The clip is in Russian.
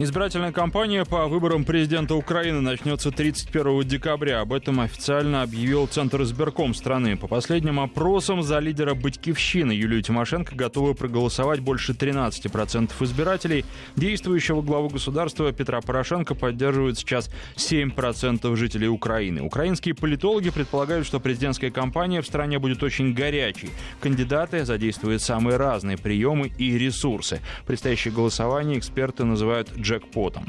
Избирательная кампания по выборам президента Украины начнется 31 декабря. Об этом официально объявил Центр избирком страны. По последним опросам за лидера Батькивщины Юлию Тимошенко готовы проголосовать больше 13% избирателей. Действующего главу государства Петра Порошенко поддерживают сейчас 7% жителей Украины. Украинские политологи предполагают, что президентская кампания в стране будет очень горячей. Кандидаты задействуют самые разные приемы и ресурсы. Предстоящее голосование эксперты называют джекпотом.